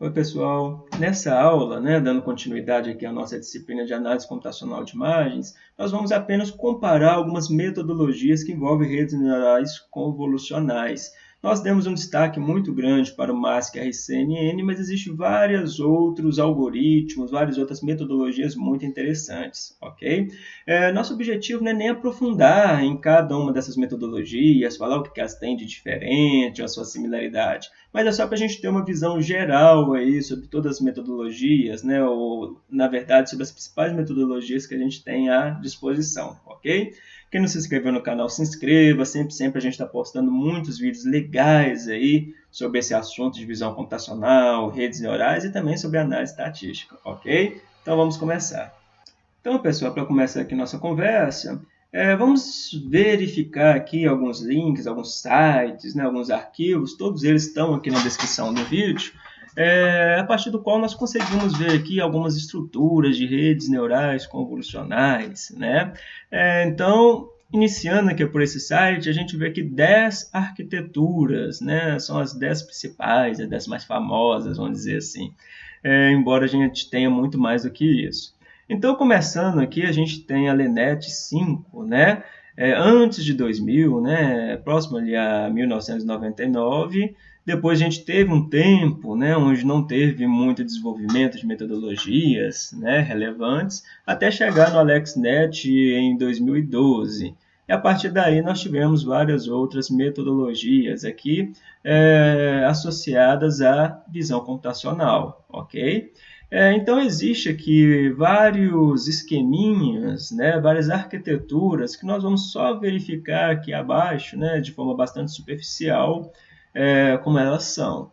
Oi pessoal, nessa aula, né, dando continuidade aqui à nossa disciplina de análise computacional de imagens, nós vamos apenas comparar algumas metodologias que envolvem redes neurais convolucionais. Nós demos um destaque muito grande para o MASC RCNN, mas existem vários outros algoritmos, várias outras metodologias muito interessantes, ok? É, nosso objetivo não é nem aprofundar em cada uma dessas metodologias, falar o que elas têm de diferente, a sua similaridade, mas é só para a gente ter uma visão geral aí sobre todas as metodologias, né? ou, na verdade, sobre as principais metodologias que a gente tem à disposição, ok? Quem não se inscreveu no canal, se inscreva. Sempre, sempre a gente está postando muitos vídeos legais aí sobre esse assunto de visão computacional, redes neurais e também sobre análise estatística, ok? Então vamos começar. Então, pessoal, para começar aqui nossa conversa, é, vamos verificar aqui alguns links, alguns sites, né, alguns arquivos, todos eles estão aqui na descrição do vídeo é, a partir do qual nós conseguimos ver aqui algumas estruturas de redes neurais convolucionais. Né? É, então, iniciando aqui por esse site, a gente vê aqui 10 arquiteturas, né? são as 10 principais, as 10 mais famosas, vamos dizer assim, é, embora a gente tenha muito mais do que isso. Então, começando aqui, a gente tem a Lenet 5, né? É, antes de 2000, né? próximo ali a 1999, depois a gente teve um tempo né, onde não teve muito desenvolvimento de metodologias né, relevantes, até chegar no AlexNet em 2012. E a partir daí nós tivemos várias outras metodologias aqui é, associadas à visão computacional, ok? É, então existe aqui vários esqueminhas, né, várias arquiteturas que nós vamos só verificar aqui abaixo, né, de forma bastante superficial, é, como elas são.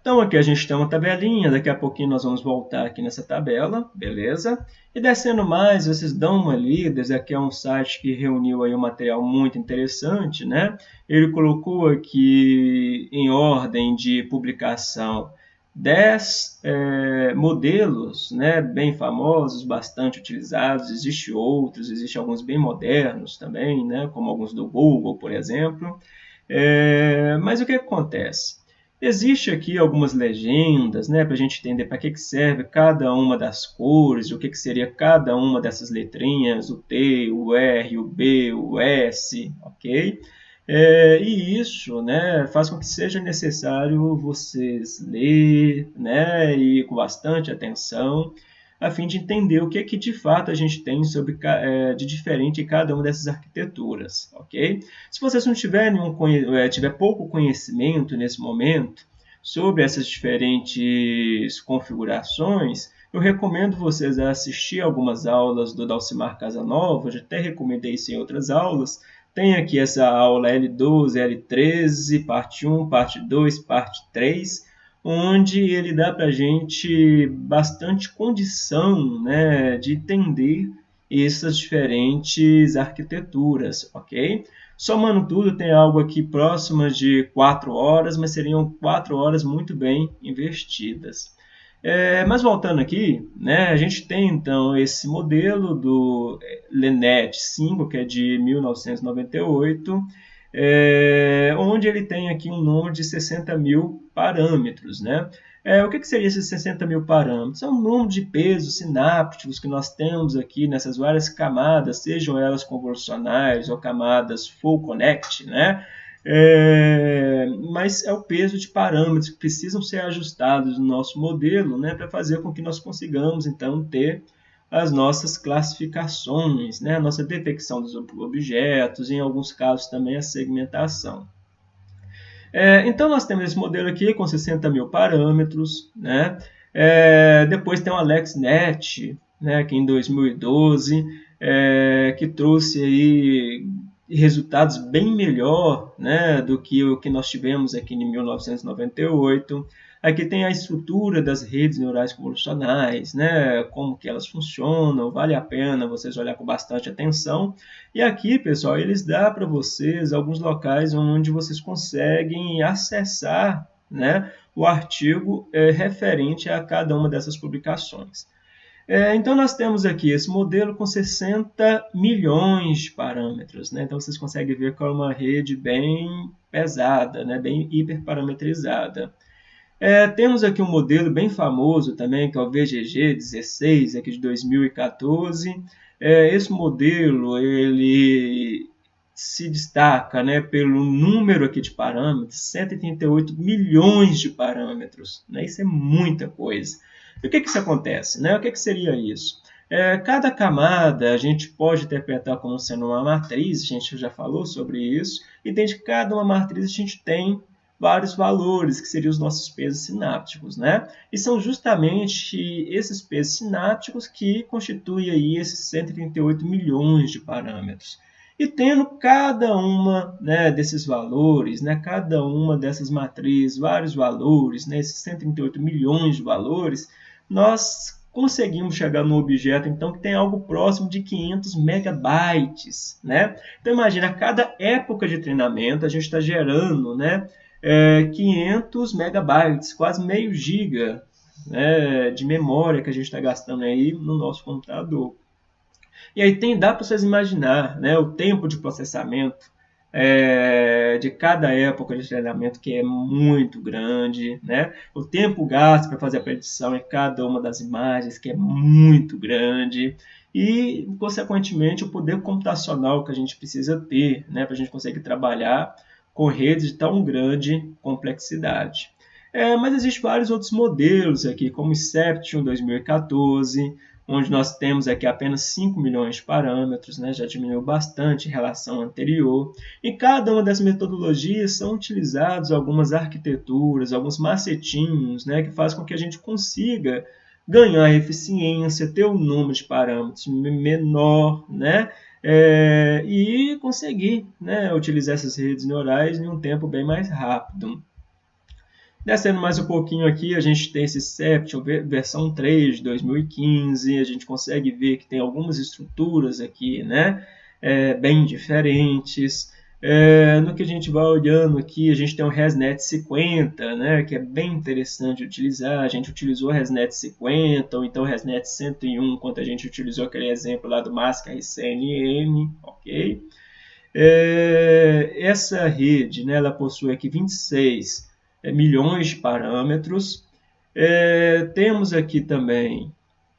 Então aqui a gente tem uma tabelinha, daqui a pouquinho nós vamos voltar aqui nessa tabela, beleza? E descendo mais, vocês dão uma lida, esse aqui é um site que reuniu aí um material muito interessante, né? Ele colocou aqui em ordem de publicação 10 é, modelos né, bem famosos, bastante utilizados, existem outros, existem alguns bem modernos também, né, como alguns do Google, por exemplo. É, mas o que acontece? Existe aqui algumas legendas, né, para a gente entender para que, que serve cada uma das cores, o que, que seria cada uma dessas letrinhas, o T, o R, o B, o S, ok? É, e isso né, faz com que seja necessário vocês ler né, e com bastante atenção a fim de entender o que, é que de fato a gente tem sobre, é, de diferente em cada uma dessas arquiteturas, ok? Se vocês não tiverem é, tiver pouco conhecimento nesse momento sobre essas diferentes configurações, eu recomendo vocês a assistir algumas aulas do Dalcimar Casanova, já até recomendei isso em outras aulas, tem aqui essa aula L12, L13, parte 1, parte 2, parte 3, onde ele dá para a gente bastante condição né, de entender essas diferentes arquiteturas, ok? Somando tudo, tem algo aqui próximo de 4 horas, mas seriam 4 horas muito bem investidas. É, mas voltando aqui, né, a gente tem então esse modelo do Lenet 5, que é de 1998, é, onde ele tem aqui um número de 60 mil parâmetros. Né? É, o que, que seria esses 60 mil parâmetros? É um número de pesos sinápticos que nós temos aqui nessas várias camadas, sejam elas convolucionais ou camadas full connect, né? É, mas é o peso de parâmetros que precisam ser ajustados no nosso modelo né, para fazer com que nós consigamos então ter as nossas classificações, né? a nossa detecção dos objetos, em alguns casos também a segmentação. É, então, nós temos esse modelo aqui com 60 mil parâmetros. Né? É, depois tem o AlexNet, né, que em 2012, é, que trouxe aí resultados bem melhor né, do que o que nós tivemos aqui em 1998. Aqui tem a estrutura das redes neurais convolucionais, né? como que elas funcionam, vale a pena vocês olhar com bastante atenção. E aqui, pessoal, eles dão para vocês alguns locais onde vocês conseguem acessar né, o artigo é, referente a cada uma dessas publicações. É, então, nós temos aqui esse modelo com 60 milhões de parâmetros. Né? Então, vocês conseguem ver que é uma rede bem pesada, né? bem hiperparametrizada. É, temos aqui um modelo bem famoso também, que é o VGG 16, aqui de 2014. É, esse modelo ele se destaca né, pelo número aqui de parâmetros, 138 milhões de parâmetros. Né? Isso é muita coisa. E o que, que isso acontece? Né? O que, que seria isso? É, cada camada a gente pode interpretar como sendo uma matriz, a gente já falou sobre isso, e dentro de cada uma matriz a gente tem vários valores, que seriam os nossos pesos sinápticos, né? E são justamente esses pesos sinápticos que constituem aí esses 138 milhões de parâmetros. E tendo cada uma né, desses valores, né, cada uma dessas matrizes, vários valores, né, esses 138 milhões de valores, nós conseguimos chegar no objeto então que tem algo próximo de 500 megabytes, né? Então imagina, a cada época de treinamento a gente está gerando, né, é, 500 megabytes, quase meio giga né, de memória que a gente está gastando aí no nosso computador. E aí tem, dá para vocês imaginar né, o tempo de processamento é, de cada época de treinamento que é muito grande, né? O tempo gasto para fazer a predição em cada uma das imagens que é muito grande e, consequentemente, o poder computacional que a gente precisa ter, né, para a gente conseguir trabalhar com redes de tão grande complexidade. É, mas existem vários outros modelos aqui, como Inception 2014, onde nós temos aqui apenas 5 milhões de parâmetros, né, já diminuiu bastante em relação à anterior. Em cada uma dessas metodologias são utilizados algumas arquiteturas, alguns macetinhos, né, que fazem com que a gente consiga ganhar eficiência, ter um número de parâmetros menor, né, é, e conseguir né, utilizar essas redes neurais em um tempo bem mais rápido. Descendo mais um pouquinho aqui, a gente tem esse Seption versão 3 de 2015, a gente consegue ver que tem algumas estruturas aqui, né, é, bem diferentes. É, no que a gente vai olhando aqui, a gente tem o ResNet 50, né, que é bem interessante utilizar. A gente utilizou o ResNet 50, ou então o ResNet 101, quando a gente utilizou aquele exemplo lá do Mask RCNN, ok? É, essa rede, né, ela possui aqui 26 é, milhões de parâmetros. É, temos aqui também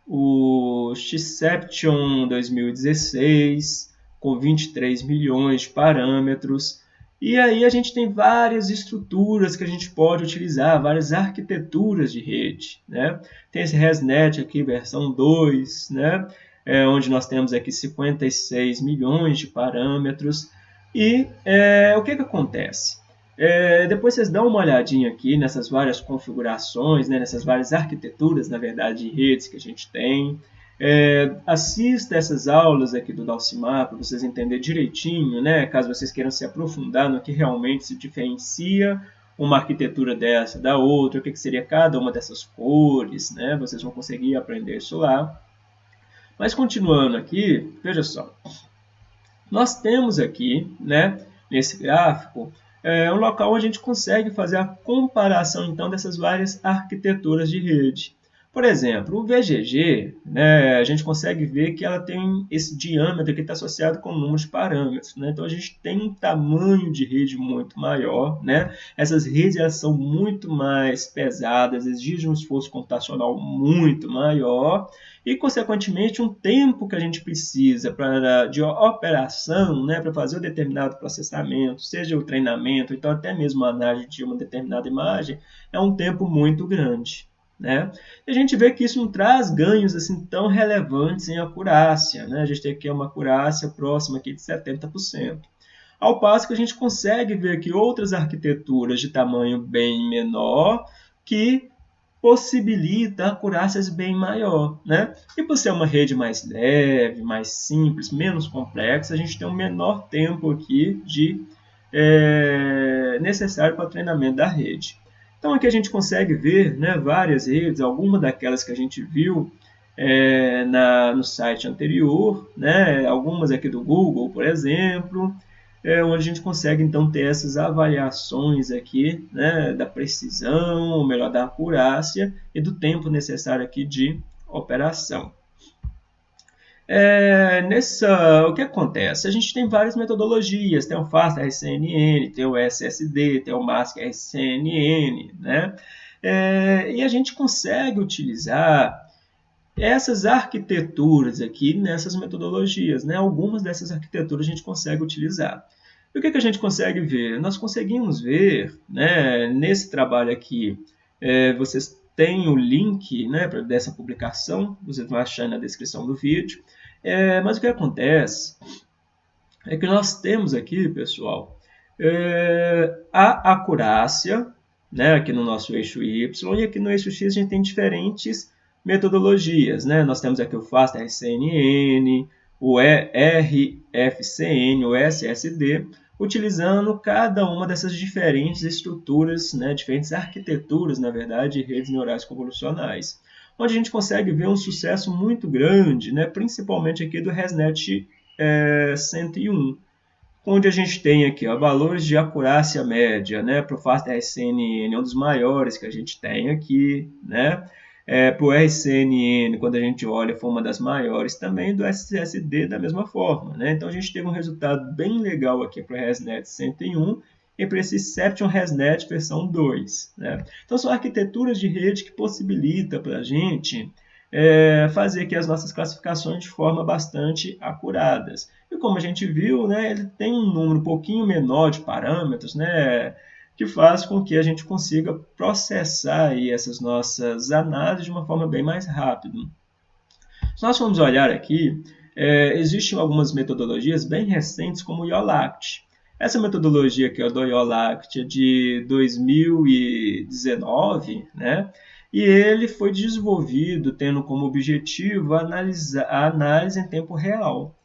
o Xception 2016, com 23 milhões de parâmetros. E aí a gente tem várias estruturas que a gente pode utilizar, várias arquiteturas de rede. Né? Tem esse ResNet aqui, versão 2, né? É, onde nós temos aqui 56 milhões de parâmetros. E é, o que, que acontece? É, depois vocês dão uma olhadinha aqui nessas várias configurações, né, nessas várias arquiteturas, na verdade, de redes que a gente tem. É, assista essas aulas aqui do Dalcimar para vocês entenderem direitinho, né, caso vocês queiram se aprofundar no que realmente se diferencia uma arquitetura dessa da outra, o que, que seria cada uma dessas cores, né, vocês vão conseguir aprender isso lá. Mas continuando aqui, veja só, nós temos aqui, né, nesse gráfico, é um local onde a gente consegue fazer a comparação então dessas várias arquiteturas de rede. Por exemplo, o VGG, né, a gente consegue ver que ela tem esse diâmetro que está associado com números de parâmetros. Né? Então, a gente tem um tamanho de rede muito maior. Né? Essas redes elas são muito mais pesadas, exigem um esforço computacional muito maior e, consequentemente, um tempo que a gente precisa pra, de operação né, para fazer um determinado processamento, seja o treinamento, então até mesmo a análise de uma determinada imagem, é um tempo muito grande. Né? E a gente vê que isso não traz ganhos assim tão relevantes em acurácia. Né? A gente tem aqui uma acurácia próxima aqui de 70%. Ao passo que a gente consegue ver que outras arquiteturas de tamanho bem menor que possibilita acurácias bem maior, né? E por ser uma rede mais leve, mais simples, menos complexa, a gente tem um menor tempo aqui de é, necessário para o treinamento da rede. Então aqui a gente consegue ver né, várias redes, algumas daquelas que a gente viu é, na, no site anterior, né, algumas aqui do Google, por exemplo, é, onde a gente consegue então ter essas avaliações aqui né, da precisão, ou melhor, da acurácia e do tempo necessário aqui de operação. É, nessa, o que acontece? A gente tem várias metodologias, tem o FAST RCNN, tem o SSD, tem o MASC RCNN, né? É, e a gente consegue utilizar essas arquiteturas aqui nessas metodologias. Né? Algumas dessas arquiteturas a gente consegue utilizar. E o que, que a gente consegue ver? Nós conseguimos ver, né, nesse trabalho aqui, é, vocês têm o link né, dessa publicação, vocês vão achar na descrição do vídeo. É, mas o que acontece é que nós temos aqui, pessoal, é, a acurácia, né, aqui no nosso eixo Y, e aqui no eixo X a gente tem diferentes metodologias. Né? Nós temos aqui o FAST RCNN, o RFCN, o SSD, utilizando cada uma dessas diferentes estruturas, né, diferentes arquiteturas, na verdade, de redes neurais convolucionais, onde a gente consegue ver um sucesso muito grande, né, principalmente aqui do ResNet é, 101, onde a gente tem aqui ó, valores de acurácia média, né, para o FAST RCNN, é um dos maiores que a gente tem aqui, né, é, para o RCNN, quando a gente olha, foi uma das maiores também, do SSD da mesma forma. Né? Então a gente teve um resultado bem legal aqui para o ResNet 101 e para esse Seption ResNet versão 2. Né? Então são arquiteturas de rede que possibilitam para a gente é, fazer aqui as nossas classificações de forma bastante acuradas. E como a gente viu, né, ele tem um número um pouquinho menor de parâmetros, né, que faz com que a gente consiga processar aí essas nossas análises de uma forma bem mais rápida. Se nós formos olhar aqui, é, existem algumas metodologias bem recentes, como o IOLACT. Essa metodologia aqui, do IOLACT, é de 2019, né? e ele foi desenvolvido tendo como objetivo analisar, a análise em tempo real.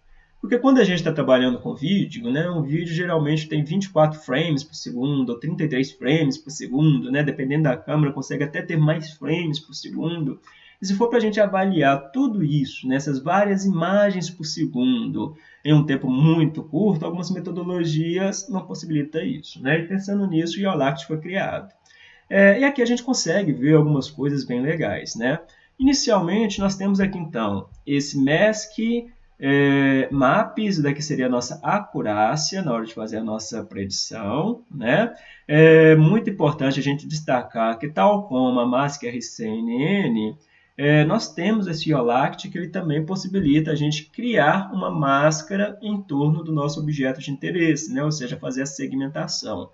Porque quando a gente está trabalhando com vídeo, né, um vídeo geralmente tem 24 frames por segundo, ou 33 frames por segundo, né, dependendo da câmera, consegue até ter mais frames por segundo. E se for para a gente avaliar tudo isso, nessas né, várias imagens por segundo, em um tempo muito curto, algumas metodologias não possibilitam isso. Né? E pensando nisso, o IOLACT foi criado. É, e aqui a gente consegue ver algumas coisas bem legais. Né? Inicialmente, nós temos aqui então esse MESC é, MAP, isso daqui seria a nossa acurácia na hora de fazer a nossa predição. Né? É muito importante a gente destacar que, tal como a MASC RCNN, é, nós temos esse IOLACT que ele também possibilita a gente criar uma máscara em torno do nosso objeto de interesse, né? ou seja, fazer a segmentação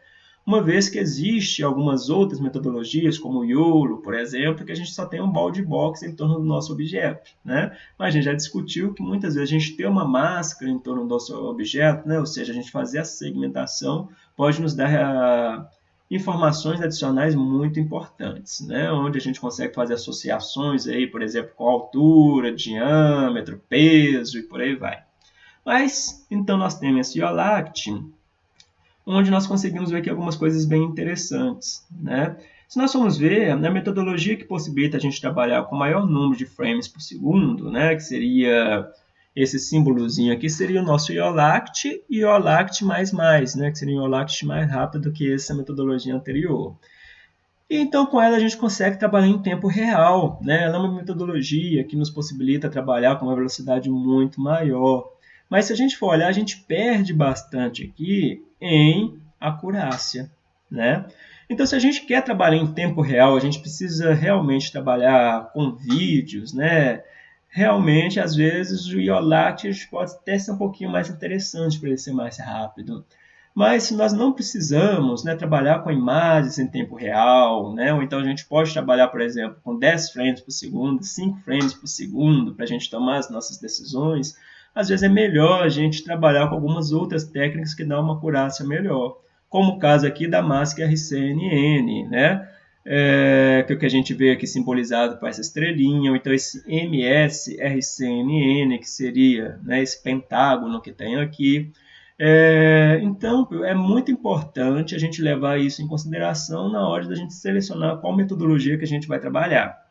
uma vez que existe algumas outras metodologias, como o YOLO, por exemplo, que a gente só tem um balde box em torno do nosso objeto. Né? Mas a gente já discutiu que muitas vezes a gente ter uma máscara em torno do nosso objeto, né? ou seja, a gente fazer a segmentação, pode nos dar uh, informações adicionais muito importantes, né? onde a gente consegue fazer associações, aí, por exemplo, com altura, diâmetro, peso e por aí vai. Mas, então, nós temos esse IOLACT, onde nós conseguimos ver aqui algumas coisas bem interessantes. Né? Se nós formos ver, na metodologia que possibilita a gente trabalhar com maior número de frames por segundo, né, que seria esse símbolozinho aqui, seria o nosso IOLACT e IOLACT++, né, que seria o IOLACT mais rápido do que essa metodologia anterior. E então, com ela, a gente consegue trabalhar em tempo real. Né? Ela é uma metodologia que nos possibilita trabalhar com uma velocidade muito maior. Mas se a gente for olhar, a gente perde bastante aqui em acurácia, né? Então, se a gente quer trabalhar em tempo real, a gente precisa realmente trabalhar com vídeos, né? Realmente, às vezes, o IOLACT pode até ser um pouquinho mais interessante para ele ser mais rápido. Mas se nós não precisamos né, trabalhar com imagens em tempo real, né, ou então a gente pode trabalhar, por exemplo, com 10 frames por segundo, 5 frames por segundo, para a gente tomar as nossas decisões, às vezes é melhor a gente trabalhar com algumas outras técnicas que dão uma acurácia melhor, como o caso aqui da máscara RCNN, né? É, que é o que a gente vê aqui simbolizado por essa estrelinha, ou então esse MSRCNN, que seria né, esse pentágono que tem aqui. É, então, é muito importante a gente levar isso em consideração na hora da gente selecionar qual metodologia que a gente vai trabalhar.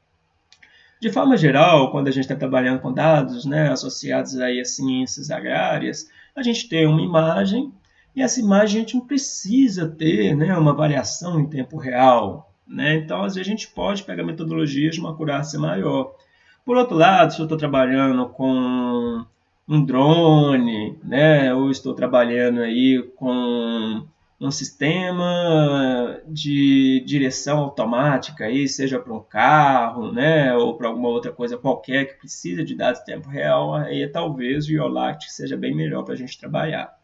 De forma geral, quando a gente está trabalhando com dados né, associados aí a ciências agrárias, a gente tem uma imagem e essa imagem a gente não precisa ter né, uma variação em tempo real. Né? Então, às vezes, a gente pode pegar metodologias de uma acurácia maior. Por outro lado, se eu estou trabalhando com um drone, né, ou estou trabalhando aí com um sistema de direção automática, aí, seja para um carro, né, ou para alguma outra coisa qualquer que precisa de dados em tempo real, aí talvez o IOLACT seja bem melhor para a gente trabalhar.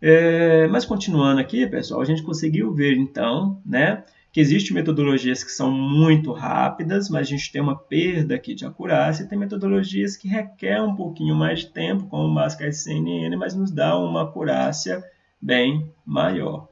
É, mas continuando aqui, pessoal, a gente conseguiu ver então, né, que existem metodologias que são muito rápidas, mas a gente tem uma perda aqui de acurácia, e tem metodologias que requerem um pouquinho mais de tempo, como o Máscara CNN, mas nos dá uma acurácia bem maior.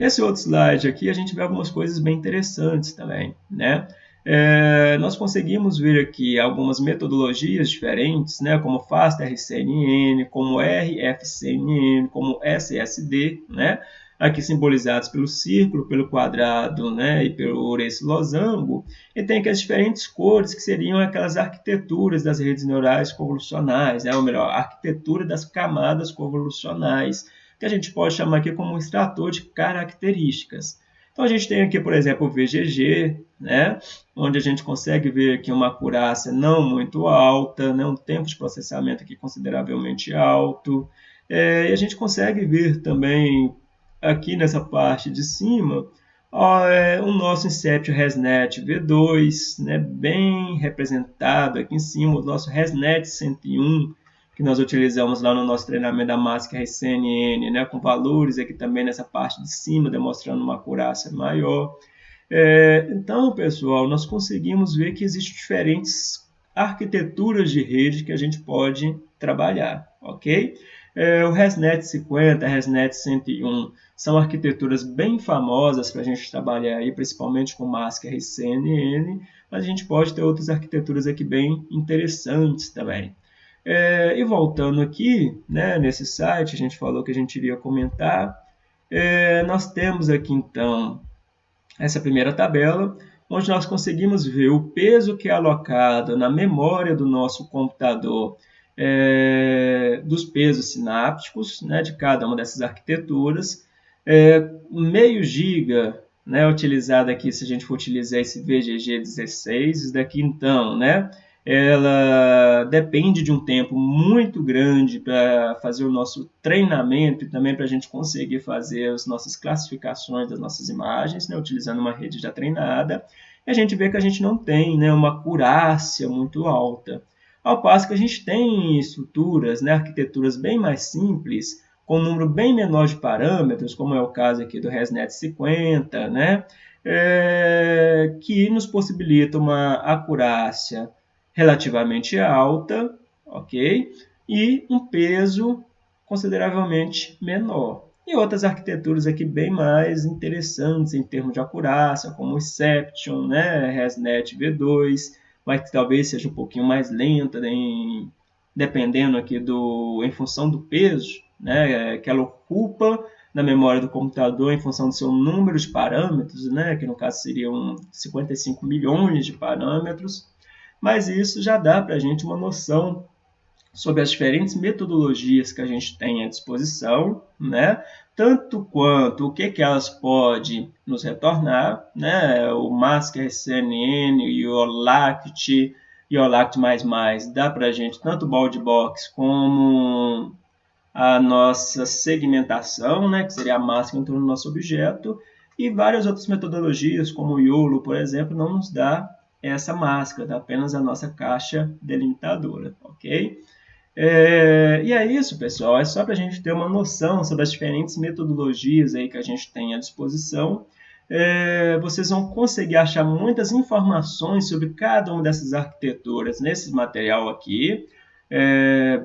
Nesse outro slide aqui, a gente vê algumas coisas bem interessantes também, né? É, nós conseguimos ver aqui algumas metodologias diferentes, né, como FastRCNN, como RFCNN, como SSD, né, aqui simbolizados pelo círculo, pelo quadrado né, e pelo esse losango, e tem aqui as diferentes cores que seriam aquelas arquiteturas das redes neurais convolucionais, né, ou melhor, arquitetura das camadas convolucionais, que a gente pode chamar aqui como um extrator de características. Então a gente tem aqui, por exemplo, o VGG, né, onde a gente consegue ver aqui uma acurácia não muito alta, né, um tempo de processamento aqui consideravelmente alto, é, e a gente consegue ver também aqui nessa parte de cima ó, é o nosso Incept ResNet V2, né, bem representado aqui em cima, o nosso ResNet 101, que nós utilizamos lá no nosso treinamento da máscara RCNN, né, com valores aqui também nessa parte de cima, demonstrando uma acurácia maior. É, então, pessoal, nós conseguimos ver que existem diferentes arquiteturas de rede que a gente pode trabalhar, ok? É, o ResNet 50, ResNet 101 são arquiteturas bem famosas para a gente trabalhar aí, principalmente com máscara RCNN, mas a gente pode ter outras arquiteturas aqui bem interessantes também. É, e voltando aqui, né, nesse site, a gente falou que a gente iria comentar. É, nós temos aqui então essa primeira tabela, onde nós conseguimos ver o peso que é alocado na memória do nosso computador é, dos pesos sinápticos né, de cada uma dessas arquiteturas. É, meio giga né, utilizado aqui, se a gente for utilizar esse VGG 16, isso daqui então, né, ela depende de um tempo muito grande para fazer o nosso treinamento e também para a gente conseguir fazer as nossas classificações das nossas imagens, né, utilizando uma rede já treinada. E a gente vê que a gente não tem né, uma acurácia muito alta. Ao passo que a gente tem estruturas, né, arquiteturas bem mais simples, com um número bem menor de parâmetros, como é o caso aqui do ResNet 50, né, é, que nos possibilita uma acurácia relativamente alta, ok? E um peso consideravelmente menor. E outras arquiteturas aqui bem mais interessantes em termos de acurácia, como o Seption, né, ResNet V2, mas que talvez seja um pouquinho mais lenta, dependendo aqui do, em função do peso, né, que ela ocupa na memória do computador em função do seu número de parâmetros, né, que no caso seriam 55 milhões de parâmetros, mas isso já dá para a gente uma noção sobre as diferentes metodologias que a gente tem à disposição, né? tanto quanto o que, que elas podem nos retornar, né? o Masker CNN, o OLACT, e o OLACT++, dá para a gente tanto o Box como a nossa segmentação, né? que seria a máscara em torno do nosso objeto, e várias outras metodologias, como o YOLO, por exemplo, não nos dá essa máscara, dá apenas a nossa caixa delimitadora, ok? É, e é isso, pessoal. É só para a gente ter uma noção sobre as diferentes metodologias aí que a gente tem à disposição. É, vocês vão conseguir achar muitas informações sobre cada uma dessas arquiteturas nesse material aqui. É,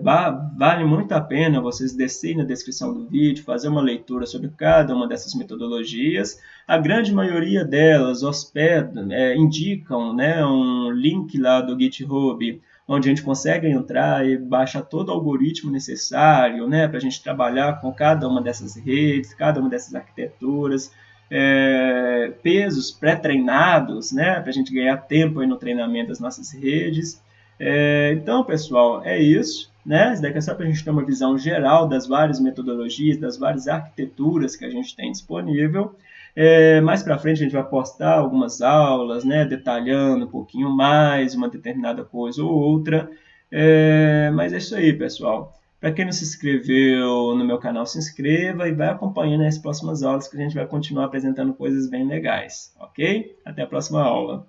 vale muito a pena vocês descerem na descrição do vídeo, fazer uma leitura sobre cada uma dessas metodologias. A grande maioria delas hospedam, é, indicam né, um link lá do GitHub onde a gente consegue entrar e baixar todo o algoritmo necessário né, para a gente trabalhar com cada uma dessas redes, cada uma dessas arquiteturas, é, pesos pré-treinados né, para a gente ganhar tempo no treinamento das nossas redes. É, então, pessoal, é isso. Né? Isso daqui é só para a gente ter uma visão geral das várias metodologias, das várias arquiteturas que a gente tem disponível. É, mais para frente a gente vai postar algumas aulas, né, detalhando um pouquinho mais uma determinada coisa ou outra. É, mas é isso aí, pessoal. Para quem não se inscreveu no meu canal, se inscreva e vai acompanhando as próximas aulas que a gente vai continuar apresentando coisas bem legais, ok? Até a próxima aula.